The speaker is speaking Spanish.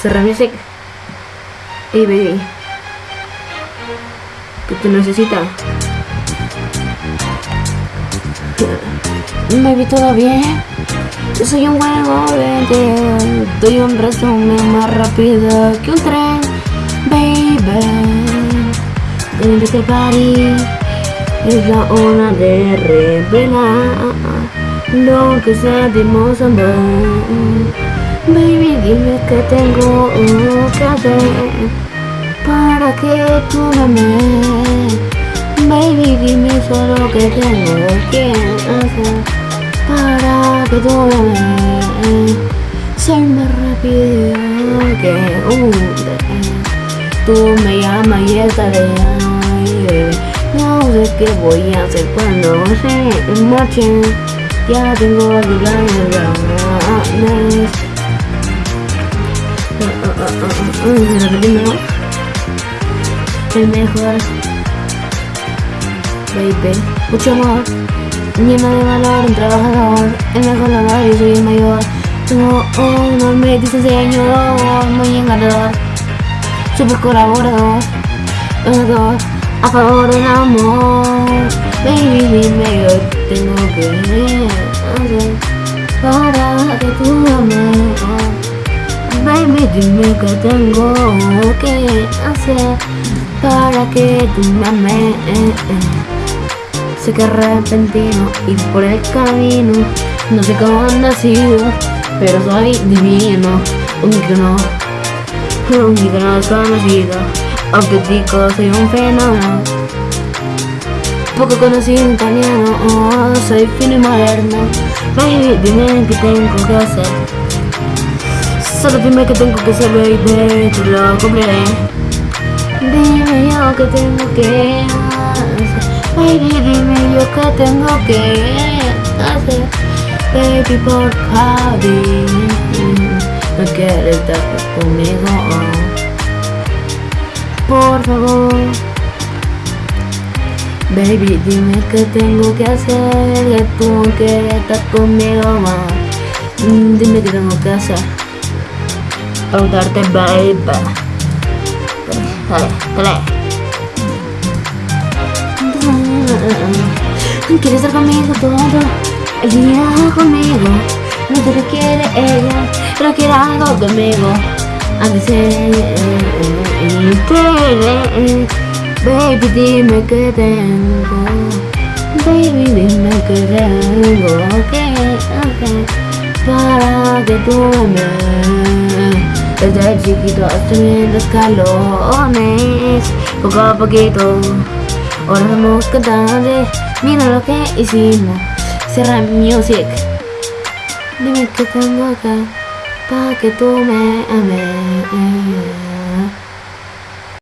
Cerra Music. Hey baby. ¿Qué te necesita? Baby, ¿todo bien? Yo soy un huevo, vente. Doy un resumen más rápido que un tren, baby. En este party es la hora de revelar lo que sentimos ambos. Baby, dime qué tengo que hacer para que tú me ames. Baby, dime solo qué tengo que hacer para que tú me ames. Más rápido que un tren. Tú me llamas y estaré ahí. No sé qué voy a hacer cuando se marche. Ya tengo ganas repitiendo el mejor. Baby. Mucho amor. Lleno de valor un trabajador. El mejor honor y soy el mayor. Tengo un enorme diseñador muy encantador super colaborador. Donador a favor del amor. Baby dime yo tengo que hacer para que tú ames Baby, dime qué tengo que hacer para que tú me ames. Sé que repentino y por el camino no sé cómo han nacido, pero soy divino, un icono, un icono desconocido, aunque digo soy un fenómeno. Poco conocido italiano, oh, soy fino y moderno. Baby, dime qué tengo que hacer Solo dime que tengo que ser baby, lo cumpliré. Dime yo que tengo que hacer. Baby, dime yo que tengo que hacer. Baby, por favor, no quieres estar conmigo. Por favor. Baby, dime que tengo que hacer, que tú quieres estar conmigo. Dime que tengo que hacer preguntarte, baby. Dale, dale. Quieres estar conmigo todo el día conmigo. No te quiere ella, pero quiere algo conmigo. Antes de Baby, dime que tengo. Baby, dime que tengo que hacer para que tú me desde chiquito subiendo escalones Poco a poquito Ahora vamos cantando. Mira lo que hicimos. Cierra music. Dime que tengo acá Para que tú me ames